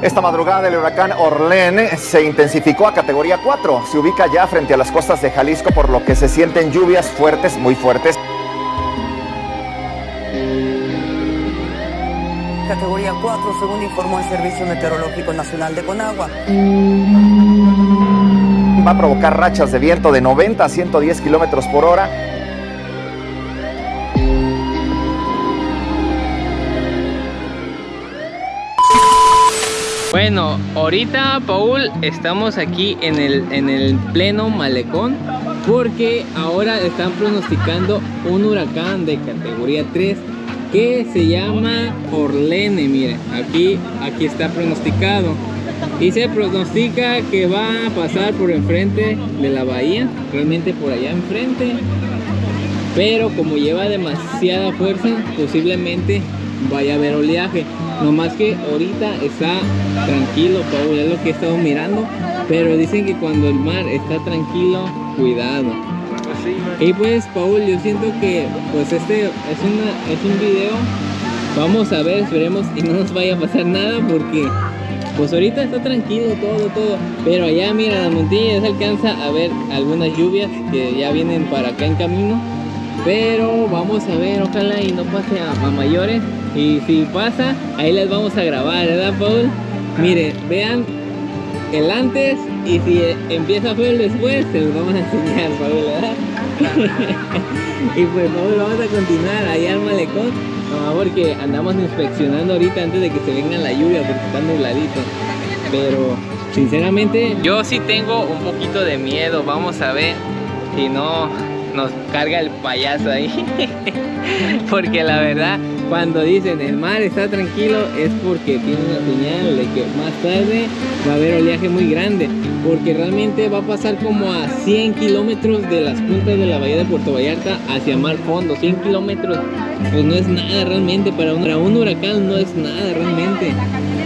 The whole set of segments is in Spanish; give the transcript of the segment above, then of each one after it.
Esta madrugada el huracán Orlén se intensificó a categoría 4. Se ubica ya frente a las costas de Jalisco por lo que se sienten lluvias fuertes, muy fuertes. Categoría 4, según informó el Servicio Meteorológico Nacional de Conagua. Va a provocar rachas de viento de 90 a 110 kilómetros por hora. Bueno, ahorita Paul estamos aquí en el, en el pleno malecón porque ahora están pronosticando un huracán de categoría 3 que se llama Orlene, miren, aquí, aquí está pronosticado y se pronostica que va a pasar por enfrente de la bahía, realmente por allá enfrente. Pero como lleva demasiada fuerza posiblemente vaya a haber oleaje. No más que ahorita está tranquilo Paul, es lo que he estado mirando. Pero dicen que cuando el mar está tranquilo cuidado. Y pues Paul yo siento que pues este es una es un video. Vamos a ver esperemos y no nos vaya a pasar nada porque pues ahorita está tranquilo todo todo. Pero allá mira la montaña ya se alcanza a ver algunas lluvias que ya vienen para acá en camino. Pero vamos a ver ojalá y no pase a, mayores. Y si pasa ahí les vamos a grabar verdad Paul miren vean el antes y si empieza feo el después se los vamos a enseñar Paul ¿verdad? y pues Paul vamos a continuar. Allá al malecón no, porque andamos inspeccionando ahorita antes de que se venga la lluvia porque está nubladito. Pero sinceramente yo sí tengo un poquito de miedo. Vamos a ver si no nos carga el payaso ahí. Porque la verdad cuando dicen el mar está tranquilo es porque tiene una señal de que más tarde va a haber oleaje muy grande porque realmente va a pasar como a 100 kilómetros de las puntas de la bahía de Puerto Vallarta hacia mar fondo 100 kilómetros. Pues no es nada realmente para un, para un huracán no es nada realmente.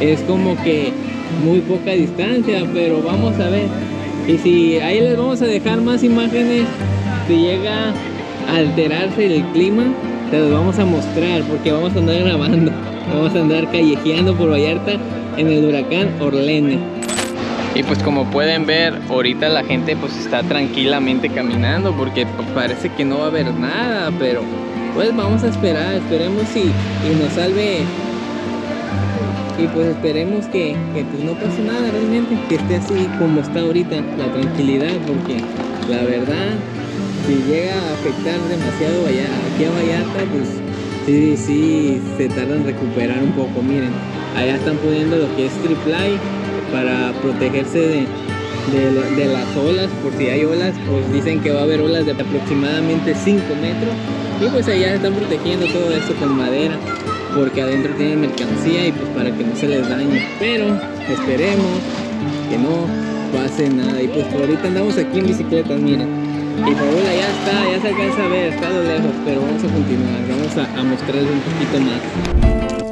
Es como que muy poca distancia pero vamos a ver. Y si ahí les vamos a dejar más imágenes si llega a alterarse el clima te los vamos a mostrar porque vamos a andar grabando vamos a andar callejeando por Vallarta en el huracán Orlene. Y pues como pueden ver ahorita la gente pues está tranquilamente caminando porque parece que no va a haber nada pero pues vamos a esperar esperemos y, nos salve. Y pues esperemos que, que pues no pase nada realmente que esté así como está ahorita la tranquilidad porque la verdad si llega a afectar demasiado allá, aquí a Vallarta, pues sí, sí, se tarda en recuperar un poco. Miren, allá están poniendo lo que es triple para protegerse de, de, las olas, por si hay olas, pues dicen que va a haber olas de aproximadamente 5 metros. Y pues allá están protegiendo todo esto con madera, porque adentro tienen mercancía y pues para que no se les dañe. Pero esperemos que no pase nada. Y pues por ahorita andamos aquí en bicicleta, miren. Y Paola ya está, ya se alcanza a ver, está lo lejos, pero vamos a continuar, vamos a, a mostrarles un poquito más.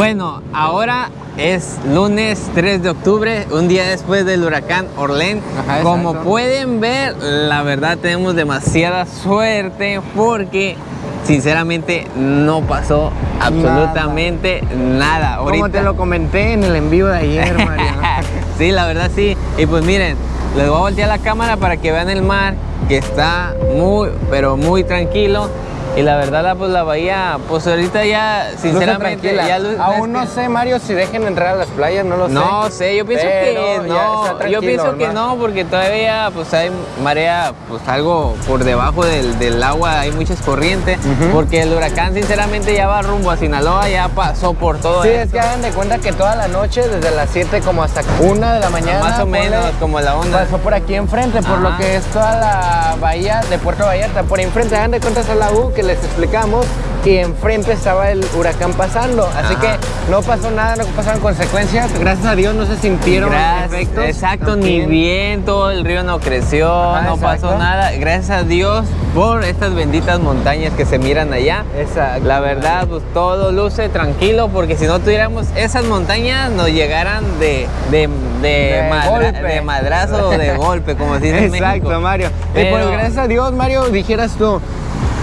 Bueno, ahora es lunes 3 de octubre, un día después del huracán Orlén. Ajá, Como pueden ver, la verdad tenemos demasiada suerte porque sinceramente no pasó absolutamente nada. nada. Como te lo comenté en el envío de ayer, María. sí, la verdad sí. Y pues miren, les voy a voltear la cámara para que vean el mar que está muy, pero muy tranquilo y la verdad, la, pues la bahía, pues ahorita ya, sinceramente, ya Aún no sé, Mario, si dejen entrar a las playas, no lo sé. No sé, yo pienso que no. Yo pienso que no, porque todavía pues hay marea, pues algo por debajo del, del agua, hay muchas corrientes. Porque el huracán, sinceramente, ya va rumbo a Sinaloa, ya pasó por todo Sí, es que hagan de cuenta que toda la noche, desde las 7 como hasta 1 de la mañana. Más o menos, como la onda. Pasó por aquí enfrente, por lo que es toda la bahía de Puerto Vallarta. Por enfrente, hagan de cuenta esa la U que les explicamos y enfrente estaba el huracán pasando. Así Ajá. que no pasó nada, no pasaron consecuencias. Gracias a Dios no se sintieron Gracias- efectos. Exacto, Aquí ni en- viento, el río no creció, Ajá, no pasó nada. Gracias a Dios por estas benditas montañas que se miran allá. Exacto. La verdad, pues todo luce tranquilo porque si no tuviéramos esas montañas nos llegaran de, de, de, De madra- golpe. de madrazo o de golpe, como se dice en Exacto, México. Mario. Y pues gracias a Dios, Mario, dijeras tú.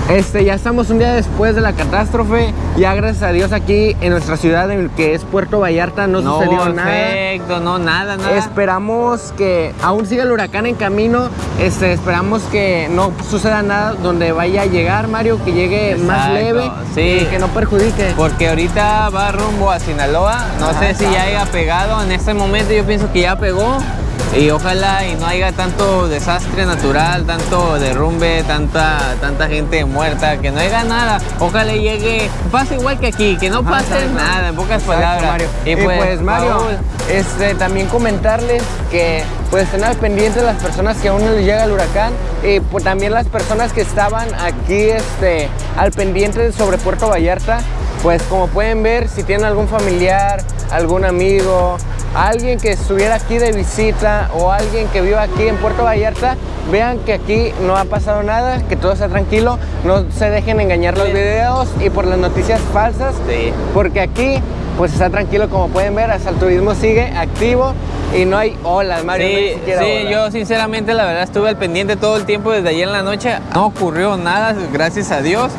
Este, ya estamos un día después de la catástrofe. Ya gracias a Dios aquí en nuestra ciudad, en el que es Puerto Vallarta, no, No sucedió nada. efecto, no, nada, nada. Esperamos que aún siga el huracán en camino. Este, esperamos que no suceda nada donde vaya a llegar, Mario, que llegue más leve sí. y que no perjudique. Porque ahorita va rumbo a Sinaloa. No Ajá, sé si ya haya pegado. En este momento yo pienso que ya pegó. Y ojalá y no haya tanto desastre natural, tanto derrumbe, tanta, tanta gente muerta, que no haya nada. Ojalá llegue, pase igual que aquí, que no Ajá, pase exacto. nada, en pocas Exacto, palabras. Mario. Y, pues, Mario, Paul, este, también comentarles que pues estén al pendiente las personas que aún no les llega el huracán y pues, también las personas que estaban aquí este, al pendiente sobre Puerto Vallarta, pues como pueden ver, si tienen algún familiar, algún amigo, alguien que estuviera aquí de visita o alguien que viva aquí en Puerto Vallarta, vean que aquí no ha pasado nada, que todo está tranquilo, no se dejen engañar los videos y por las noticias falsas, Sí. porque aquí pues está tranquilo como pueden ver, hasta el turismo sigue activo y no hay olas, Mario, no Sí, siquiera sí, olas. yo sinceramente la verdad estuve al pendiente todo el tiempo desde ayer en la noche. No ocurrió nada, gracias a Dios.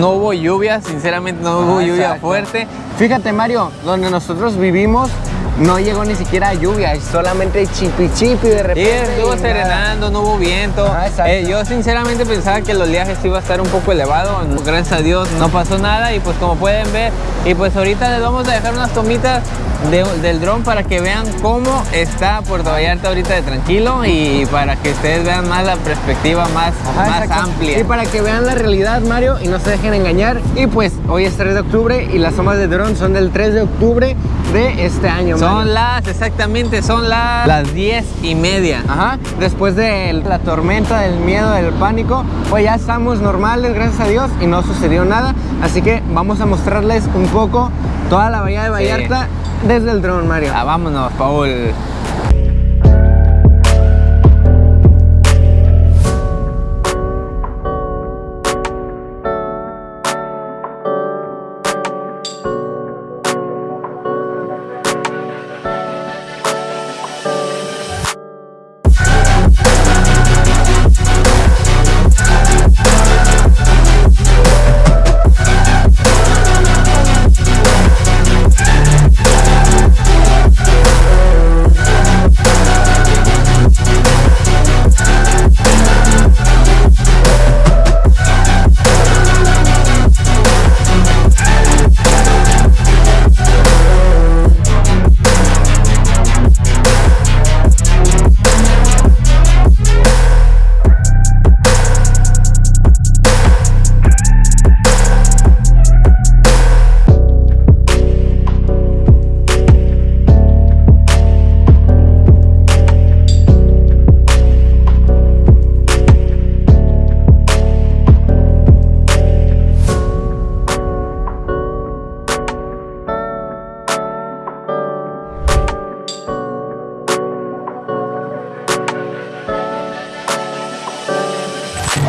No hubo lluvia, sinceramente no hubo Ah, lluvia exacto. fuerte. Fíjate Mario, donde nosotros vivimos no llegó ni siquiera lluvia, solamente chipi chipi de Y repente. estuvo y nada. serenando, no hubo viento. Ah. Eh, yo sinceramente pensaba que el oleaje sí iba a estar un poco elevado. Gracias a Dios no pasó nada y pues como pueden ver, y pues ahorita les vamos a dejar unas tomitas de- del dron para que vean cómo está Puerto Vallarta ahorita de tranquilo y para que ustedes vean más la perspectiva más, Ajá, más exacto. amplia. Y para que vean la realidad, Mario, y no se dejen engañar. Y pues hoy es 3 de octubre y las tomas de dron son del 3 de octubre de este año. Son Mario. las, exactamente, son las, las 10 y media. Ajá, después de la tormenta, del miedo, del pánico, pues ya estamos normales, gracias a Dios, y no sucedió nada. Así que vamos a mostrarles un poco toda la bahía de Vallarta desde el dron, Mario. Ah, vámonos, Paul.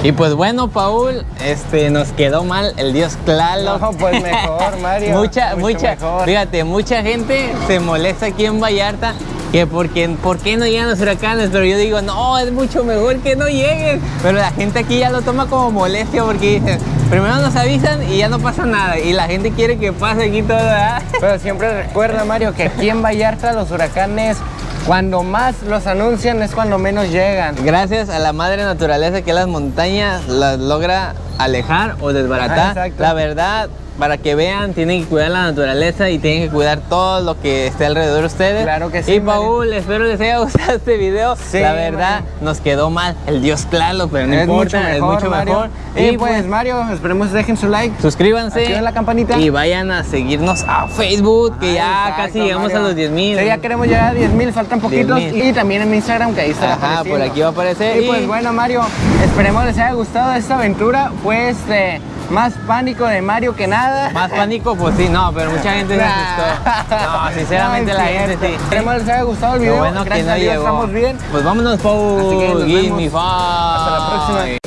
Y pues bueno, Paul, este nos quedó mal el dios Tlaloc. No, pues mejor, Mario. mucha, mucho mucha, mejor. fíjate, mucha gente se molesta aquí en Vallarta que porque, ¿por qué no llegan los huracanes? Pero yo digo, no, es mucho mejor que no lleguen. Pero la gente aquí ya lo toma como molestia porque dicen, primero nos avisan y ya no pasa nada. Y la gente quiere que pase aquí todo, ¿verdad? Pero siempre recuerda, Mario, que aquí en Vallarta los huracanes, cuando más los anuncian es cuando menos llegan. Gracias a la madre naturaleza que las montañas las logra alejar o desbaratar. Exacto. la verdad, para que vean, tienen que cuidar la naturaleza y tienen que cuidar todo lo que esté alrededor de ustedes. Claro que sí, Y. Paul, espero les haya gustado este video. Sí, la verdad, nos quedó mal el dios Tlaloc, pero no es importa, mucho mejor, es mucho Mario. mejor. Y pues, Mario, esperemos dejen su like. suscríbanse. activen la campanita. Y vayan a seguirnos a Facebook, que ya Ah, casi llegamos Mario. a los 10 mil. Sí, ya queremos llegar a 10 mil, faltan poquitos. 10,000. Y también en mi Instagram, que ahí está Ajá, por aquí va a aparecer. Y pues bueno, Mario, esperemos les haya gustado esta aventura. Fue este, más pánico de Mario que nada. Más pánico, pues sí, no, pero mucha gente se asustó. No, sinceramente no, la gente sí. Esperemos les haya gustado el video. Lo bueno Gracias que no a Dios, llegó. estamos bien. Pues vámonos, Pau. Así que nos vemos. Me Hasta la próxima.